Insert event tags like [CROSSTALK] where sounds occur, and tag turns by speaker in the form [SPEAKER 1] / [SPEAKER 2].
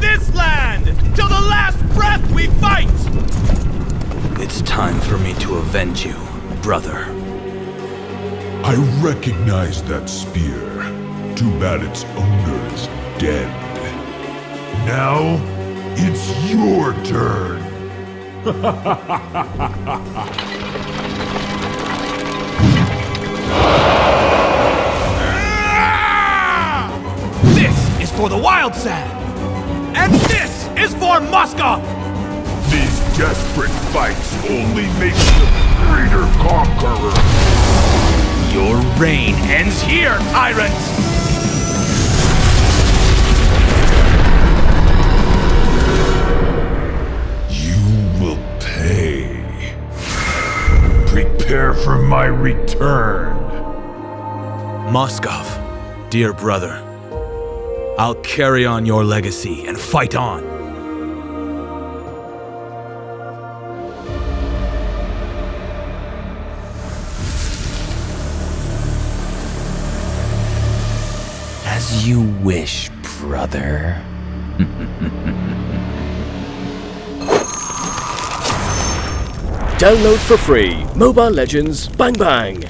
[SPEAKER 1] this land! Till the last breath we fight!
[SPEAKER 2] It's time for me to avenge you, brother.
[SPEAKER 3] I recognize that spear. Too bad its owner is dead. Now, it's your turn. [LAUGHS]
[SPEAKER 1] This is for the Wild Sand! And this is for Moskov!
[SPEAKER 3] These desperate fights only make you a greater conqueror.
[SPEAKER 1] Your reign ends here, tyrant!
[SPEAKER 3] You will pay. Prepare for my return.
[SPEAKER 2] Moskov, dear brother, I'll carry on your legacy and fight on.
[SPEAKER 4] As you wish, brother.
[SPEAKER 5] Download for free Mobile Legends Bang Bang.